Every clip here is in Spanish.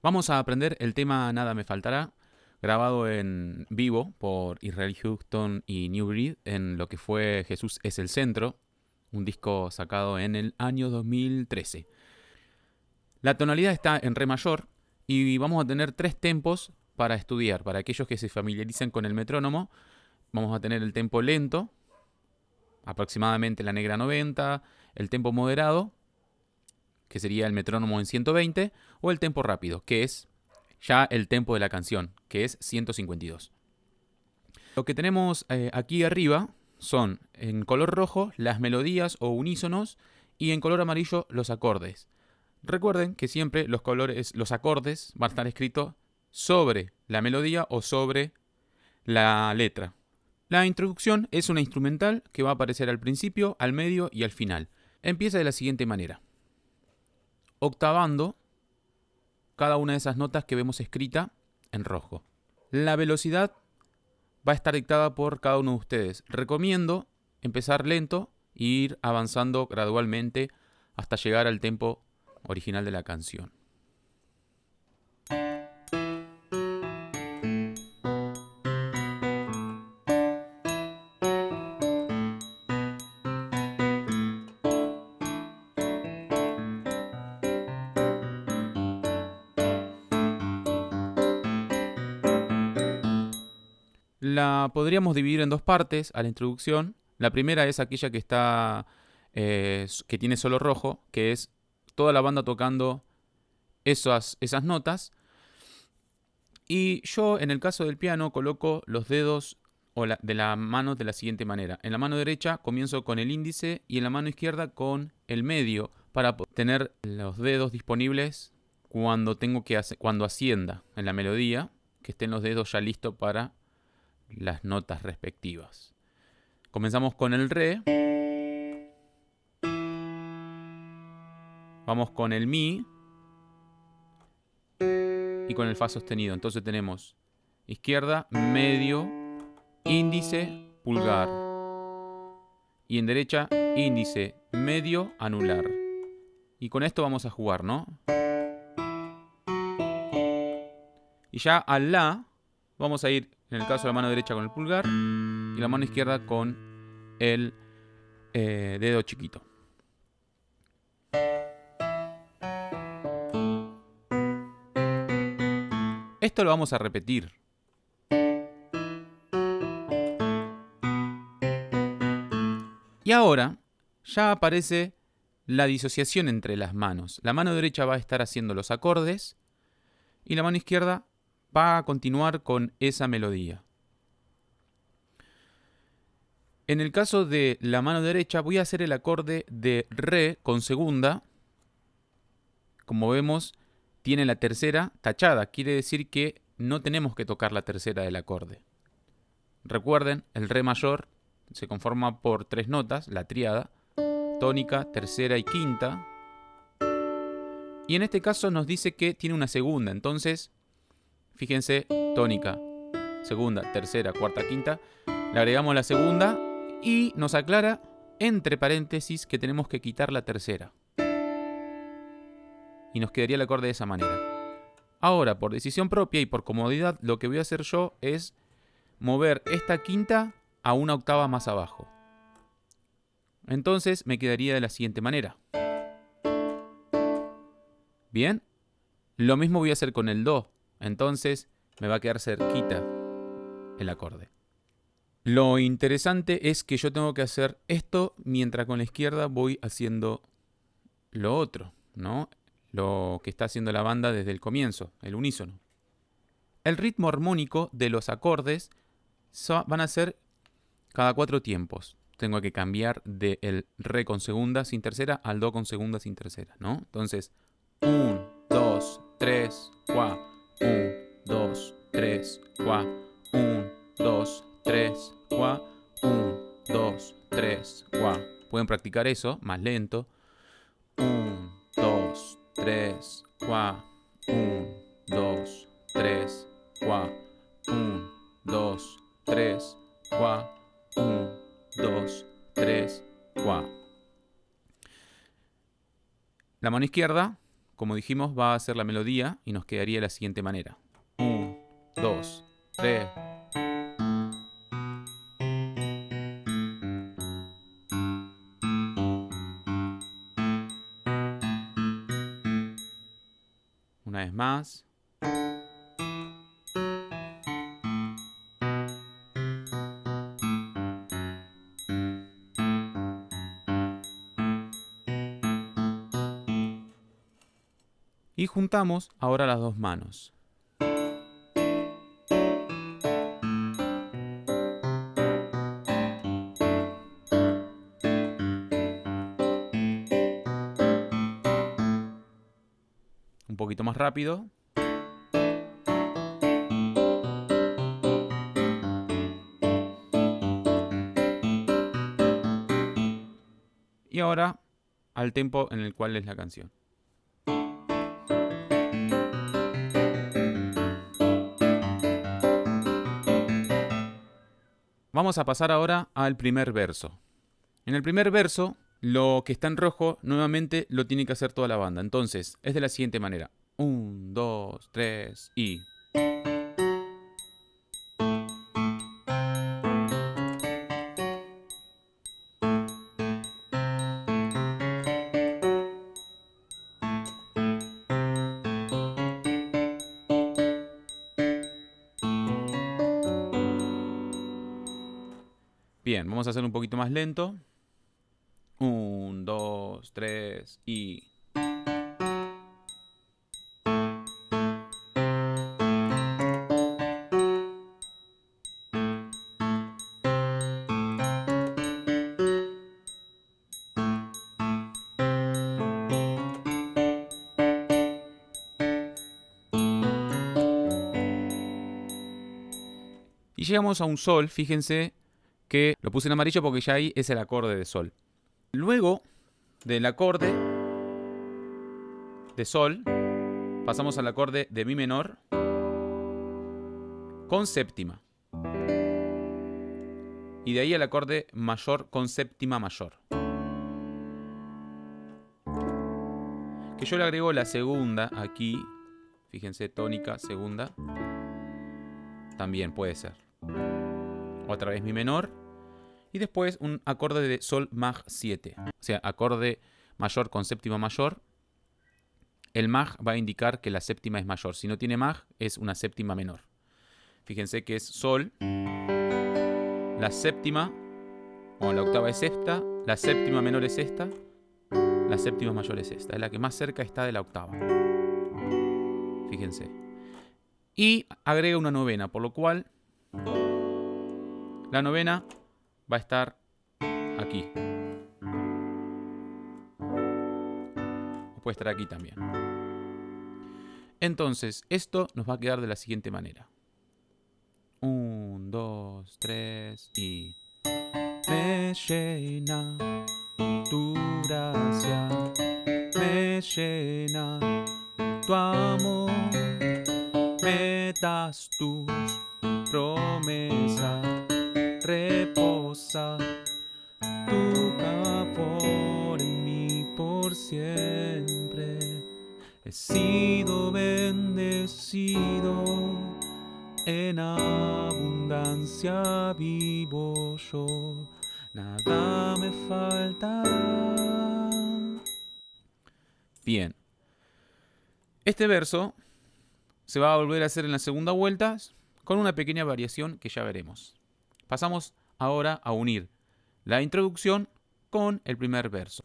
Vamos a aprender el tema Nada me faltará, grabado en vivo por Israel Houston y New Breed en lo que fue Jesús es el centro, un disco sacado en el año 2013. La tonalidad está en re mayor y vamos a tener tres tempos para estudiar. Para aquellos que se familiaricen con el metrónomo, vamos a tener el tempo lento, aproximadamente la negra 90, el tempo moderado que sería el metrónomo en 120, o el tempo rápido, que es ya el tempo de la canción, que es 152. Lo que tenemos eh, aquí arriba son en color rojo las melodías o unísonos y en color amarillo los acordes. Recuerden que siempre los colores, los acordes van a estar escritos sobre la melodía o sobre la letra. La introducción es una instrumental que va a aparecer al principio, al medio y al final. Empieza de la siguiente manera octavando cada una de esas notas que vemos escrita en rojo. La velocidad va a estar dictada por cada uno de ustedes. Recomiendo empezar lento e ir avanzando gradualmente hasta llegar al tempo original de la canción. Podríamos dividir en dos partes a la introducción. La primera es aquella que está eh, que tiene solo rojo, que es toda la banda tocando esas, esas notas. Y yo en el caso del piano coloco los dedos de la mano de la siguiente manera. En la mano derecha comienzo con el índice y en la mano izquierda con el medio para tener los dedos disponibles cuando tengo que cuando ascienda en la melodía, que estén los dedos ya listos para las notas respectivas. Comenzamos con el re. Vamos con el mi. Y con el fa sostenido. Entonces tenemos izquierda, medio, índice, pulgar. Y en derecha, índice, medio, anular. Y con esto vamos a jugar, ¿no? Y ya al la vamos a ir en el caso de la mano derecha con el pulgar y la mano izquierda con el eh, dedo chiquito. Esto lo vamos a repetir. Y ahora ya aparece la disociación entre las manos. La mano derecha va a estar haciendo los acordes y la mano izquierda va a continuar con esa melodía. En el caso de la mano derecha voy a hacer el acorde de Re con segunda. Como vemos, tiene la tercera tachada. Quiere decir que no tenemos que tocar la tercera del acorde. Recuerden, el Re mayor se conforma por tres notas, la triada, tónica, tercera y quinta. Y en este caso nos dice que tiene una segunda, entonces Fíjense, tónica, segunda, tercera, cuarta, quinta. Le agregamos la segunda y nos aclara, entre paréntesis, que tenemos que quitar la tercera. Y nos quedaría el acorde de esa manera. Ahora, por decisión propia y por comodidad, lo que voy a hacer yo es mover esta quinta a una octava más abajo. Entonces me quedaría de la siguiente manera. Bien, lo mismo voy a hacer con el Do. Entonces me va a quedar cerquita el acorde. Lo interesante es que yo tengo que hacer esto mientras con la izquierda voy haciendo lo otro, ¿no? Lo que está haciendo la banda desde el comienzo, el unísono. El ritmo armónico de los acordes van a ser cada cuatro tiempos. Tengo que cambiar del re con segunda sin tercera al do con segunda sin tercera, ¿no? Entonces, 1, 2, 3, practicar eso más lento. 1, 2, 3, 4. 1, 2, 3, 4. 1, 2, 3, 4. 1, 2, 3, 4. La mano izquierda como dijimos, va a ser la melodía y nos quedaría de la siguiente manera. 1, 2, 3. Más. Y juntamos ahora las dos manos. Poquito más rápido. Y ahora al tempo en el cual es la canción. Vamos a pasar ahora al primer verso. En el primer verso, lo que está en rojo nuevamente lo tiene que hacer toda la banda. Entonces, es de la siguiente manera. Un, dos, tres y... Bien, vamos a hacer un poquito más lento. Llegamos a un sol, fíjense que lo puse en amarillo porque ya ahí es el acorde de sol. Luego del acorde de sol, pasamos al acorde de mi menor con séptima. Y de ahí al acorde mayor con séptima mayor. Que yo le agrego la segunda aquí. Fíjense, tónica, segunda. También puede ser otra vez mi menor, y después un acorde de sol mag 7, o sea, acorde mayor con séptima mayor. El mag va a indicar que la séptima es mayor, si no tiene mag es una séptima menor. Fíjense que es sol, la séptima, o la octava es esta, la séptima menor es esta, la séptima mayor es esta, es la que más cerca está de la octava. Fíjense. Y agrega una novena, por lo cual la novena va a estar aquí. O puede estar aquí también. Entonces, esto nos va a quedar de la siguiente manera. Un, dos, tres y... Me llena tu gracia, me llena tu amor, me das tus promesas reposa tu favor en mí por siempre. He sido bendecido, en abundancia vivo yo, nada me faltará. Bien, este verso se va a volver a hacer en la segunda vuelta con una pequeña variación que ya veremos. Pasamos ahora a unir la introducción con el primer verso.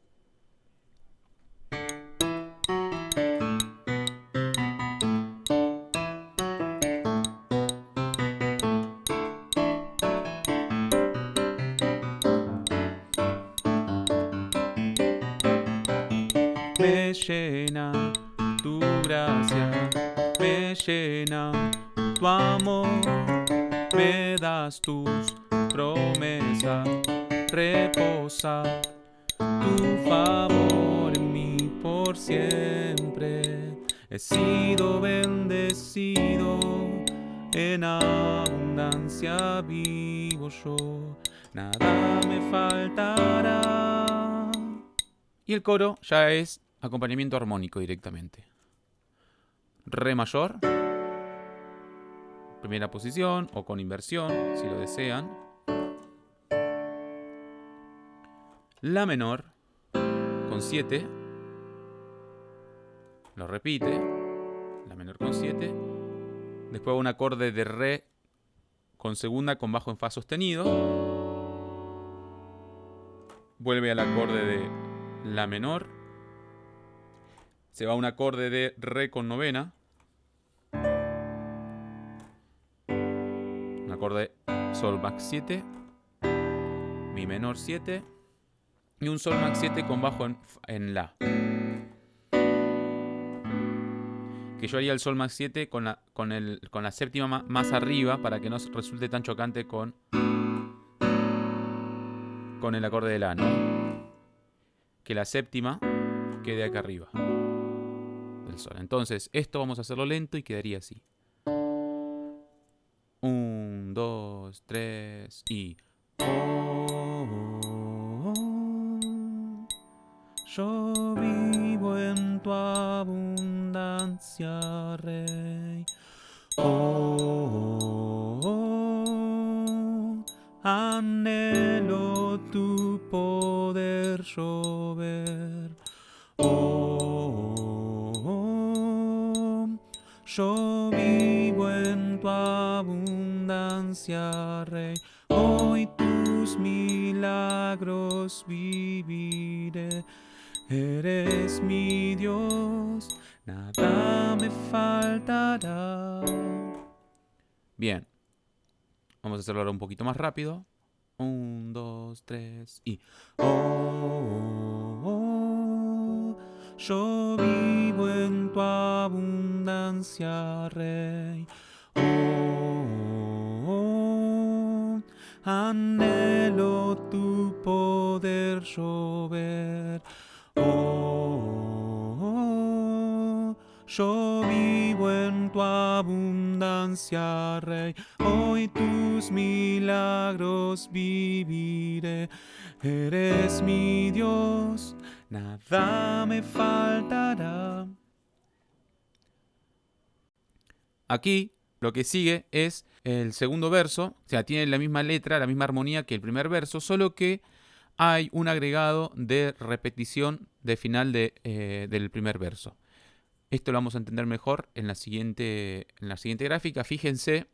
Me das tus promesas, reposa tu favor en mí por siempre. He sido bendecido, en abundancia vivo yo, nada me faltará. Y el coro ya es acompañamiento armónico directamente. Re mayor, primera posición o con inversión, si lo desean. La menor, con 7. Lo repite. La menor con 7. Después un acorde de re con segunda con bajo en fa sostenido. Vuelve al acorde de la menor. Se va un acorde de re con novena. Acorde sol max 7. Mi menor 7. Y un sol max 7 con bajo en, en la. que yo haría el sol max 7 con la, con el, con la séptima más arriba para que no resulte tan chocante con, con el acorde de la, ¿no? Que la séptima quede acá arriba del sol. Entonces, esto vamos a hacerlo lento y quedaría así. Un, dos, tres y... Oh, oh, oh, yo vivo en tu abundancia, Rey. Oh, anhelo tu poder llover. Rey. Hoy tus milagros viviré. Eres mi Dios, nada me faltará. Bien. Vamos a hacerlo ahora un poquito más rápido. Un, dos, tres y... Oh, oh, yo vivo en tu abundancia, Rey. Oh, oh, anhelo tu poder llover. Oh, oh, yo vivo en tu abundancia, Rey. Hoy tus milagros viviré. Eres mi Dios, nada me faltará. Aquí lo que sigue es el segundo verso, o sea, tiene la misma letra, la misma armonía que el primer verso, solo que hay un agregado de repetición de final de, eh, del primer verso. Esto lo vamos a entender mejor en la, siguiente, en la siguiente gráfica. Fíjense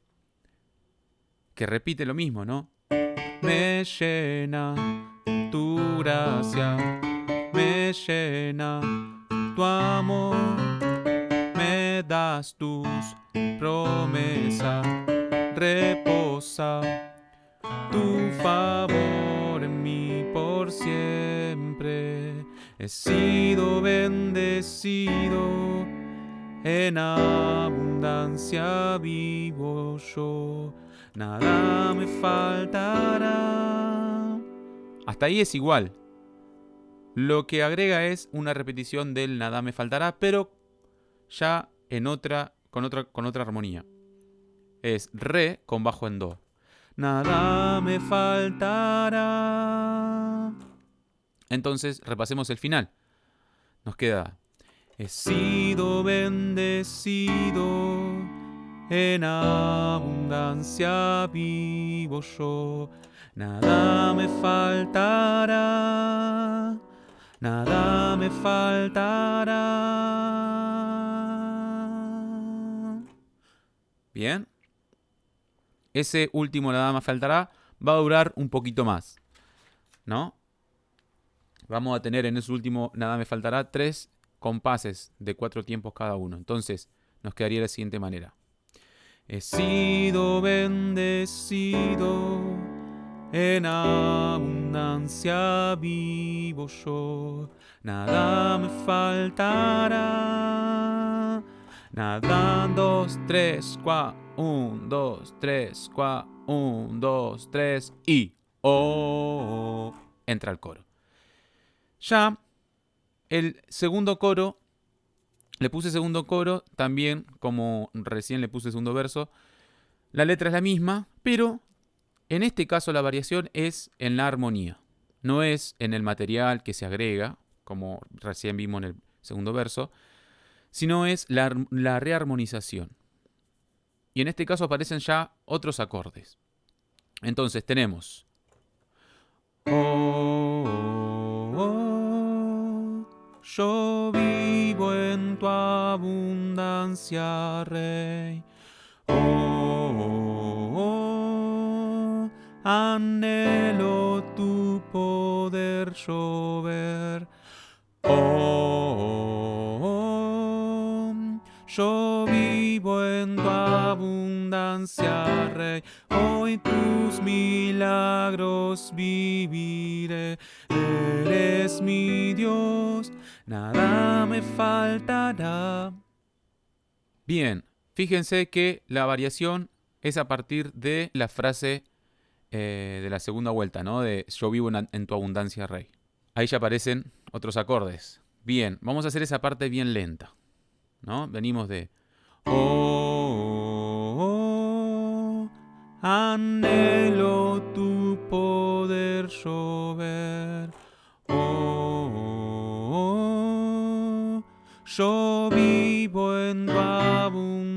que repite lo mismo, ¿no? Me llena tu gracia, me llena tu amor, das tus promesas, reposa tu favor en mí por siempre. He sido bendecido, en abundancia vivo yo, nada me faltará. Hasta ahí es igual. Lo que agrega es una repetición del nada me faltará, pero ya en otra, con otra, con otra armonía. Es re con bajo en do. Nada me faltará. Entonces, repasemos el final. Nos queda, he sido bendecido, en abundancia vivo yo, nada me faltará, nada me faltará. Bien. Ese último nada más faltará va a durar un poquito más. ¿No? vamos a tener en ese último, nada me faltará, tres compases de cuatro tiempos cada uno. Entonces, nos quedaría de la siguiente manera. He sido bendecido, en abundancia vivo yo, nada me faltará. Nada, dos, tres, cua, un, dos, tres, cua, un, dos, tres, y entra el coro. Ya el segundo coro, le puse segundo coro, también como recién le puse segundo verso, la letra es la misma, pero en este caso la variación es en la armonía, no es en el material que se agrega, como recién vimos en el segundo verso, sino es la, la rearmonización. Y en este caso aparecen ya otros acordes. Entonces tenemos... Oh, oh, oh, yo vivo en tu abundancia, Rey. Oh, anhelo tu poder llover. Oh, yo vivo en tu abundancia, Rey. Hoy tus milagros viviré. Eres mi Dios, nada me faltará. Bien, fíjense que la variación es a partir de la frase eh, de la segunda vuelta, ¿no? De yo vivo en, en tu abundancia, Rey. Ahí ya aparecen otros acordes. Bien, vamos a hacer esa parte bien lenta. ¿No? Venimos de Oh, oh, anhelo tu poder llover. Oh, oh, yo vivo en tu abundancia,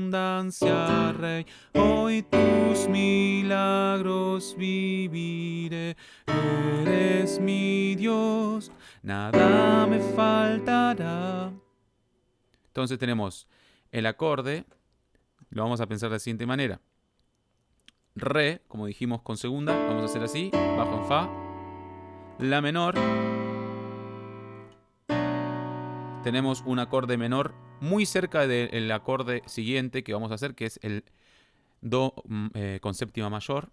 Rey. Hoy tus milagros viviré. Eres mi Dios, nada me faltará. Entonces tenemos el acorde, lo vamos a pensar de la siguiente manera. Re, como dijimos con segunda, vamos a hacer así, bajo en Fa. La menor. Tenemos un acorde menor muy cerca del acorde siguiente que vamos a hacer, que es el Do mm, eh, con séptima mayor.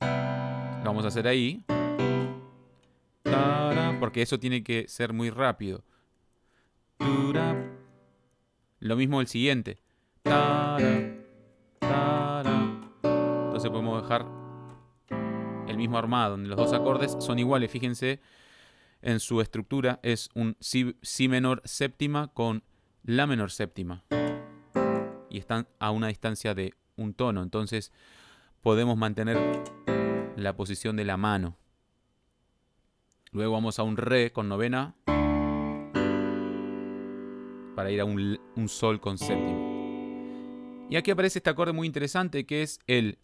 Lo vamos a hacer ahí. Porque eso tiene que ser muy rápido. Lo mismo el siguiente. Entonces podemos dejar el mismo armado, donde los dos acordes son iguales. Fíjense en su estructura. Es un si, si menor séptima con La menor séptima. Y están a una distancia de un tono. Entonces podemos mantener la posición de la mano. Luego vamos a un Re con novena para ir a un, sol con séptimo. Y aquí aparece este acorde muy interesante que es el,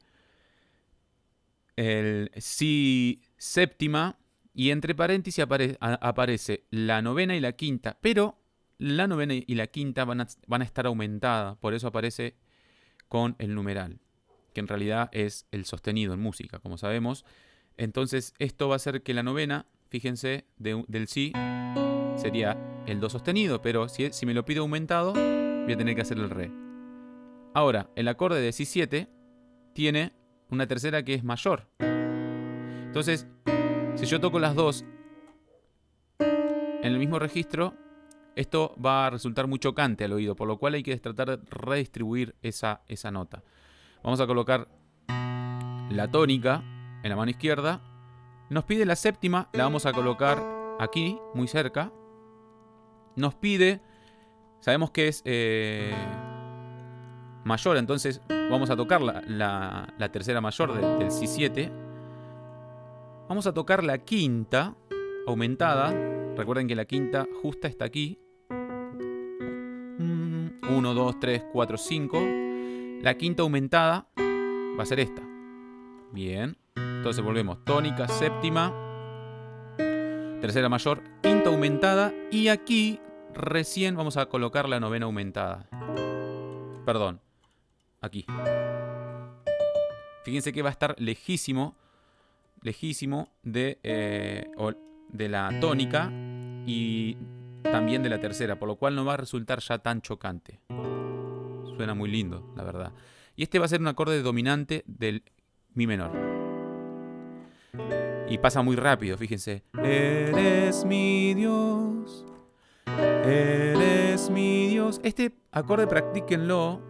el si séptima y entre paréntesis aparece la novena y la quinta, pero la novena y la quinta van a, van a estar aumentadas, por eso aparece con el numeral, que en realidad es el sostenido en música, como sabemos. Entonces esto va a hacer que la novena, fíjense, del si sería el Do sostenido, pero si, si me lo pido aumentado, voy a tener que hacer el Re. Ahora, el acorde de Si7 tiene una tercera que es mayor. Entonces, si yo toco las dos en el mismo registro, esto va a resultar muy chocante al oído, por lo cual hay que tratar de redistribuir esa nota. Vamos a colocar la tónica en la mano izquierda. Nos pide la séptima, la vamos a colocar aquí, muy cerca nos pide, sabemos que es eh, mayor, entonces vamos a tocar la, tercera mayor del Si7. Vamos a tocar la quinta aumentada. Recuerden que la quinta justa está aquí. 1, 2, 3, 4, 5. La quinta aumentada va a ser esta. Bien. Entonces volvemos. Tónica, séptima. Tercera mayor, quinta aumentada. Y aquí Recién vamos a colocar la novena aumentada. Perdón. Aquí. Fíjense que va a estar lejísimo, lejísimo de, eh, de la tónica y también de la tercera, por lo cual no va a resultar ya tan chocante. Suena muy lindo, la verdad. Y este va a ser un acorde dominante del Mi menor. Y pasa muy rápido, fíjense. Eres mi Dios, Eres mi Dios. Este acorde practíquenlo,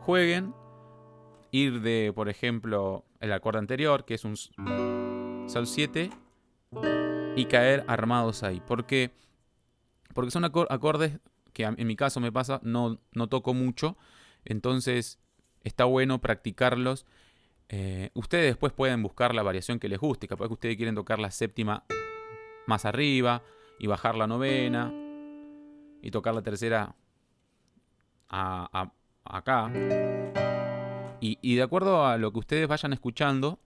jueguen, ir de, por ejemplo, el acorde anterior, que es un Sol 7, y caer armados ahí. Porque, porque son acordes que en mi caso me pasa, no, no toco mucho, entonces está bueno practicarlos. Eh, ustedes después pueden buscar la variación que les guste, capaz que ustedes quieren tocar la séptima más arriba y bajar la novena, y tocar la tercera acá. Y, de acuerdo a lo que ustedes vayan escuchando,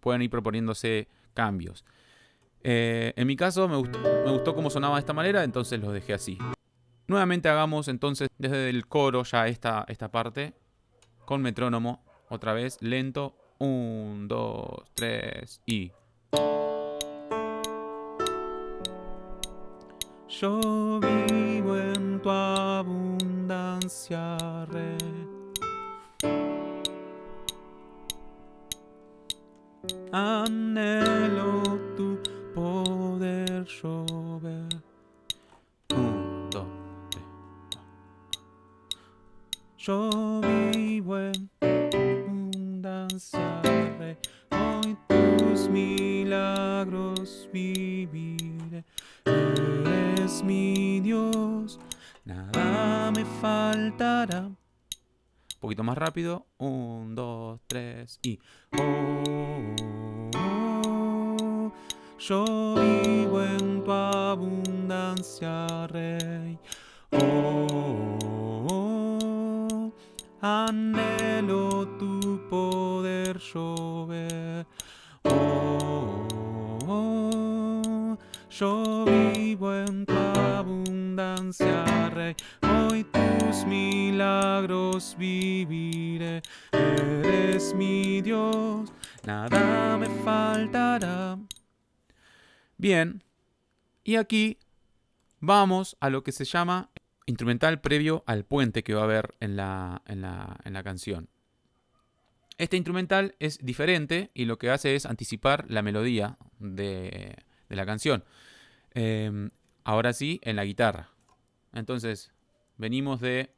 pueden ir proponiéndose cambios. Eh, en mi caso me gustó, cómo sonaba de esta manera, entonces lo dejé así. Nuevamente hagamos entonces desde el coro ya esta, esta parte con metrónomo, otra vez lento. Un, dos, tres y... Yo vivo en tu abundancia. Anhelo tu poder llover. Yo vivo en abundancia. Hoy tus milagros mi Dios, nada me faltará. Un poquito más rápido. Un, dos, tres y. Oh, yo vivo en tu abundancia, Rey. Oh, anhelo tu poder llover. Oh, yo vivo en tu abundancia, Rey. Hoy tus milagros viviré. Eres mi Dios, nada me faltará. Bien, y aquí vamos a lo que se llama instrumental previo al puente que va a haber en la, en la canción. Este instrumental es diferente y lo que hace es anticipar la melodía de, de la canción. Em, ahora sí, en la guitarra. Entonces, venimos de...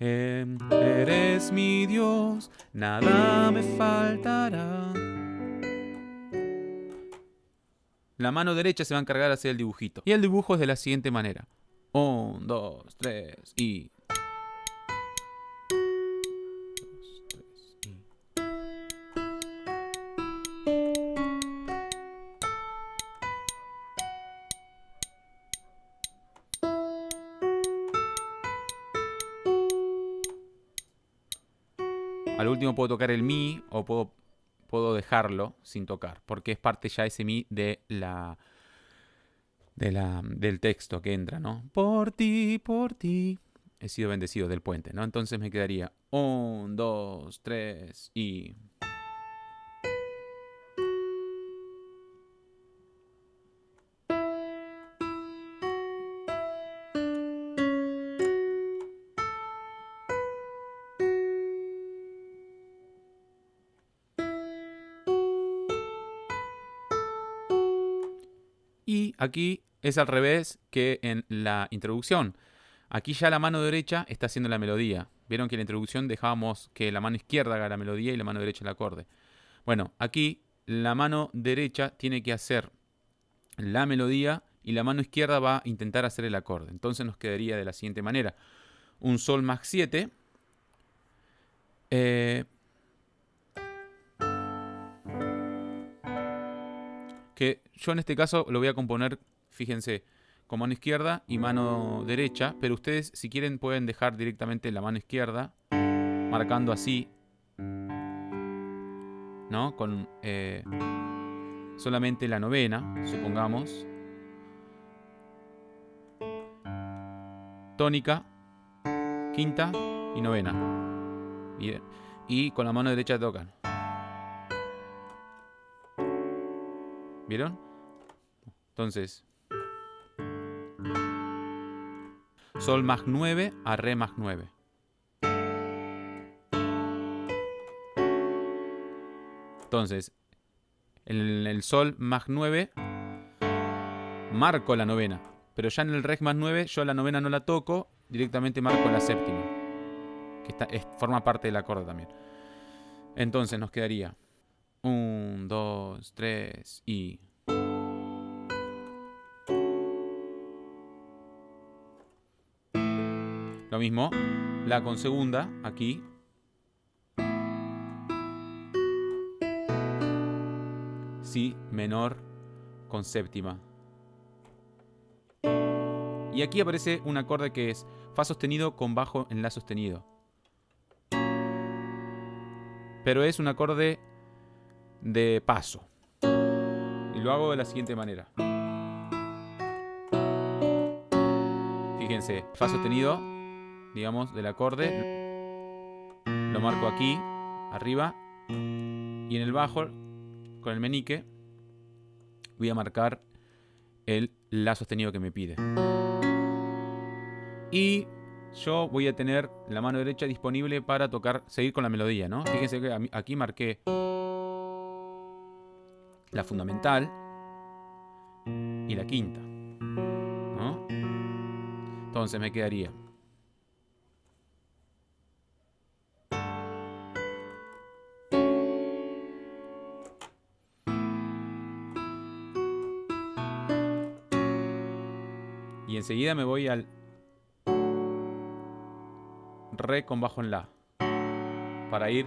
Em, eres mi Dios, nada me faltará. La mano derecha se va a encargar de hacer el dibujito. Y el dibujo es de la siguiente manera. Un, dos, tres y... puedo tocar el mi o puedo, puedo dejarlo sin tocar, porque es parte ya ese mi de la, de la, del texto que entra, ¿no? Por ti, por ti. He sido bendecido del puente, ¿no? Entonces me quedaría un, dos, tres y... aquí es al revés que en la introducción. Aquí ya la mano derecha está haciendo la melodía. Vieron que en la introducción dejábamos que la mano izquierda haga la melodía y la mano derecha el acorde. Bueno, aquí la mano derecha tiene que hacer la melodía y la mano izquierda va a intentar hacer el acorde. Entonces nos quedaría de la siguiente manera. Un Sol más 7. Eh, yo en este caso lo voy a componer, fíjense, con mano izquierda y mano derecha, pero ustedes si quieren pueden dejar directamente la mano izquierda, marcando así, ¿no? Con eh, solamente la novena, supongamos. Tónica, quinta y novena. Bien. Y con la mano derecha tocan. ¿Vieron? Entonces, Sol más 9 a Re más 9. Entonces, en el Sol más 9 marco la novena. Pero ya en el Re más 9 yo la novena no la toco, directamente marco la séptima. Que está, forma parte del acorde también. Entonces nos quedaría un, dos, tres y... Lo mismo, la con segunda, aquí. Si menor con séptima. Y aquí aparece un acorde que es Fa sostenido con bajo en La sostenido. Pero es un acorde de paso. Y lo hago de la siguiente manera. Fíjense, Fa sostenido, digamos, del acorde. Lo marco aquí, arriba. Y en el bajo, con el menique, voy a marcar el La sostenido que me pide. Y yo voy a tener la mano derecha disponible para tocar, seguir con la melodía, ¿no? Fíjense que aquí marqué la fundamental y la quinta, ¿no? Entonces me quedaría Y enseguida me voy al Re con bajo en La. Para ir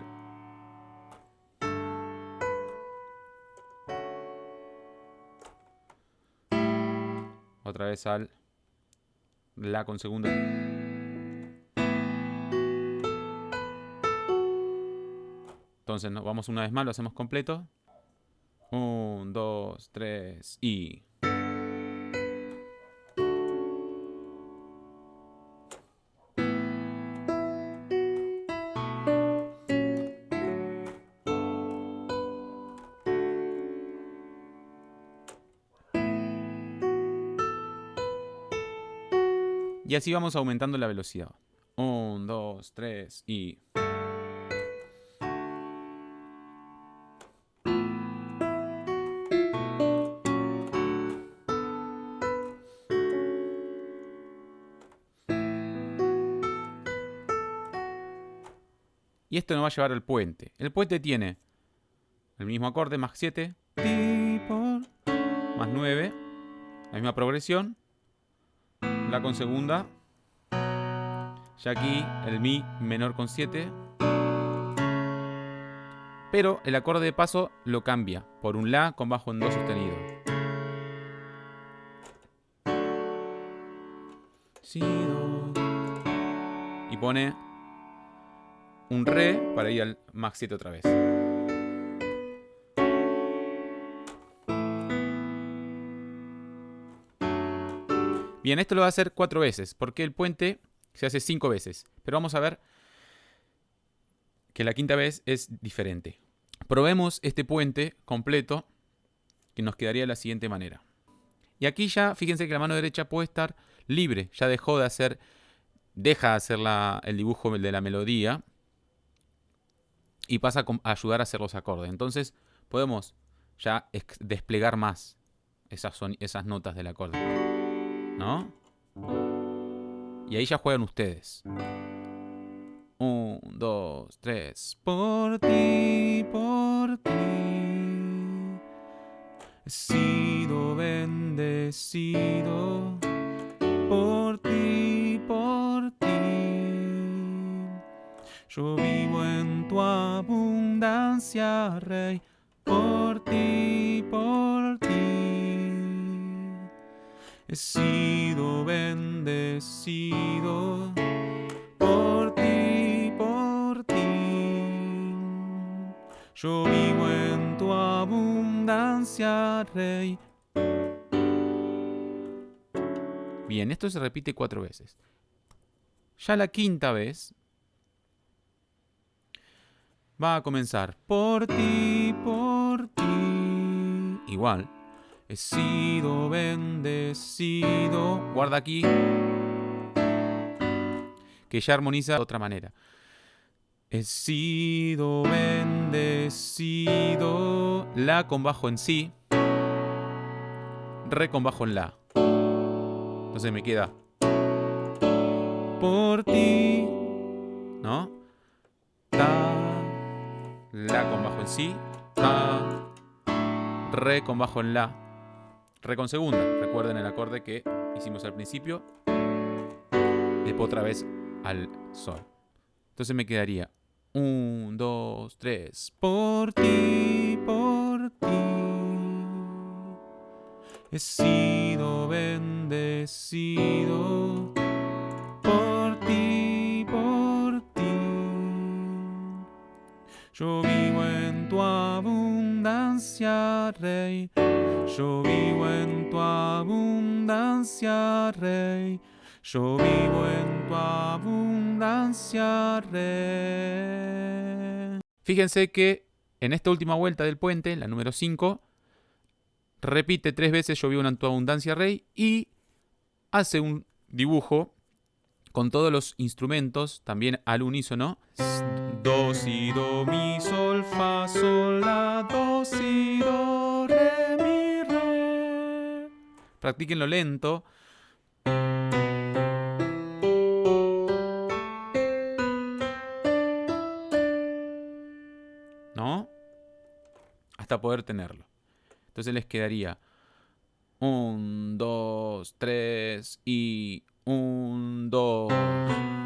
vez al La con segunda. Entonces nos vamos una vez más, lo hacemos completo. Un, dos, tres y... Y así vamos aumentando la velocidad. Un, dos, tres y... Y esto nos va a llevar al puente. El puente tiene el mismo acorde, más 7, más 9, la misma progresión, con segunda. Ya aquí el Mi menor con 7. Pero el acorde de paso lo cambia por un La con bajo en Do sostenido. Y pone un Re para ir al Más 7 otra vez. Bien, esto lo va a hacer cuatro veces, porque el puente se hace cinco veces. Pero vamos a ver que la quinta vez es diferente. Probemos este puente completo, que nos quedaría de la siguiente manera. Y aquí ya, fíjense que la mano derecha puede estar libre, ya dejó de hacer, deja de hacer el dibujo de la melodía y pasa a ayudar a hacer los acordes. Entonces podemos ya desplegar más esas, esas notas del acorde. ¿No? Y ahí ya juegan ustedes. Un, dos, tres. Por ti, por ti. He sido bendecido. Por ti, por ti. Yo vivo en tu abundancia, Rey. Por He sido bendecido por ti, por ti. Yo vivo en tu abundancia, Rey. Bien, esto se repite cuatro veces. Ya la quinta vez va a comenzar por ti, por ti. Igual. He sido bendecido. Guarda aquí. Que ya armoniza de otra manera. He sido bendecido. La con bajo en sí. Re con bajo en la. Entonces me queda. Por ti. ¿No? Ta. La con bajo en sí. Ta. Re con bajo en la. Re con segunda. Recuerden el acorde que hicimos al principio. Después otra vez al sol. Entonces me quedaría un, dos, tres. Por ti, por ti. He sido bendecido por ti, por ti. Yo abundancia, Rey. Yo vivo en tu abundancia, Rey. Yo vivo en tu abundancia, Rey. Fíjense que en esta última vuelta del puente, la número 5, repite tres veces yo vivo en tu abundancia, Rey, y hace un dibujo con todos los instrumentos, también al unísono. Do, si, do, mi, sol, fa, sol, practíquenlo lento. ¿No? Hasta poder tenerlo. Entonces les quedaría 1, 2, 3 y 1, 2.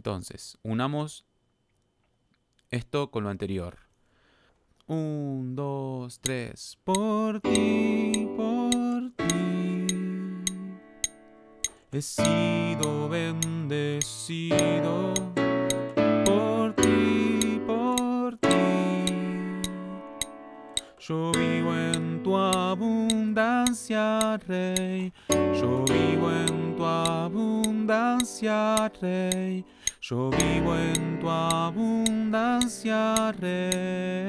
Entonces unamos esto con lo anterior. Un, dos, tres. Por ti, por ti. He sido bendecido. Por ti, por ti. Yo vivo en tu abundancia, Rey. Yo vivo en tu abundancia, Rey. Yo vivo en tu abundancia, Rey.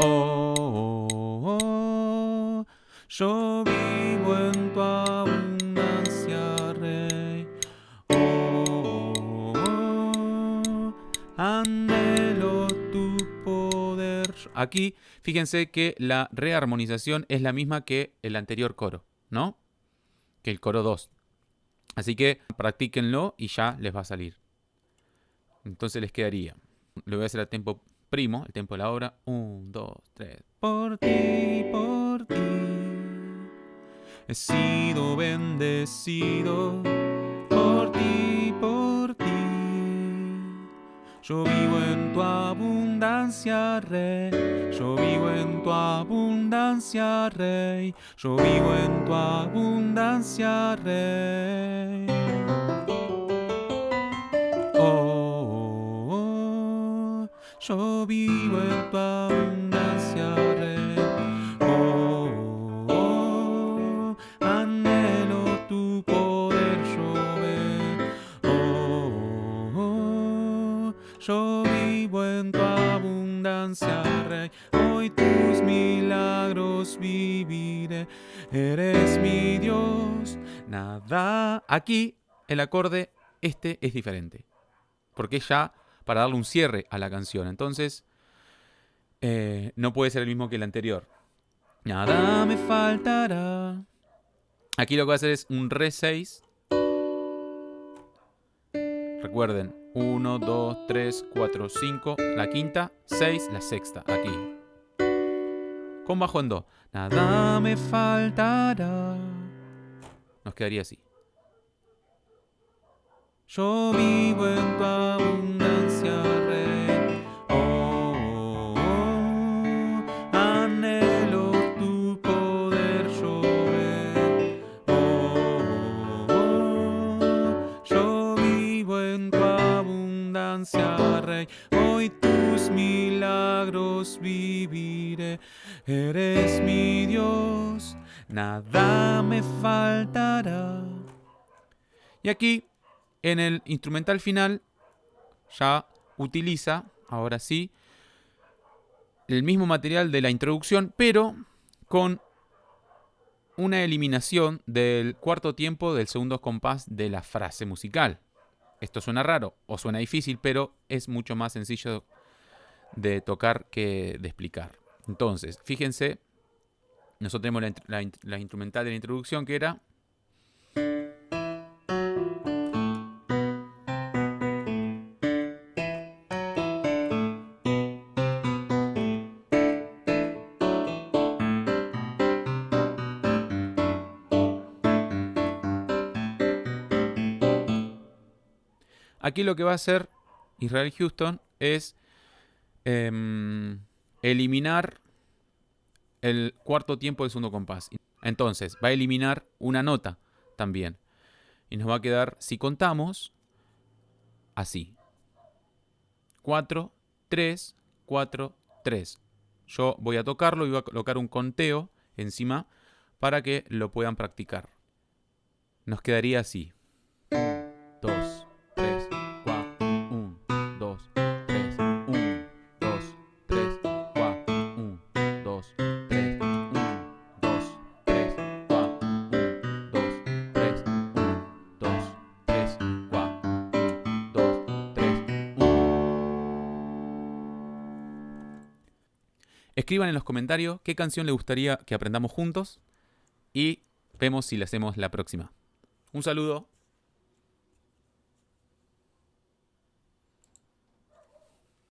Oh, oh, oh, yo vivo en tu abundancia, Rey. Oh, oh, anhelo tu poder. Aquí, fíjense que la rearmonización es la misma que el anterior coro, ¿no? Que el coro 2. Así que practíquenlo y ya les va a salir. Entonces les quedaría. Lo voy a hacer a tempo primo, el tempo de la obra. 1, 2, 3. Por ti, por ti. He sido bendecido. Por ti, por ti. Yo vivo en tu abundancia, Rey. Yo vivo en tu abundancia, Rey. Yo vivo en tu abundancia, Rey. Oh, oh, oh. yo vivo en tu Hoy tus milagros viviré. Eres mi Dios. Nada. Aquí el acorde, este es diferente. Porque ya para darle un cierre a la canción. Entonces, eh, no puede ser el mismo que el anterior. Nada me faltará. Aquí lo que voy a hacer es un Re 6. Recuerden, 1, 2, 3, 4, 5, la quinta, 6, la sexta, aquí. Con bajo en Do. Nada me faltará. Nos quedaría así. Yo vivo en tu abundancia, nada me faltará. Y aquí en el instrumental final ya utiliza, ahora sí, el mismo material de la introducción, pero con una eliminación del cuarto tiempo del segundo compás de la frase musical. Esto suena raro o suena difícil, pero es mucho más sencillo de tocar que de explicar. Entonces, fíjense, nosotros tenemos la, la, instrumental de la introducción que era... Aquí lo que va a hacer Israel Houston es eh, eliminar el cuarto tiempo del segundo compás. Entonces, va a eliminar una nota también. Y nos va a quedar, si contamos, así. 4, 3, 4, 3. Yo voy a tocarlo y voy a colocar un conteo encima para que lo puedan practicar. Nos quedaría así. Escriban en los comentarios qué canción les gustaría que aprendamos juntos y vemos si la hacemos la próxima. Un saludo.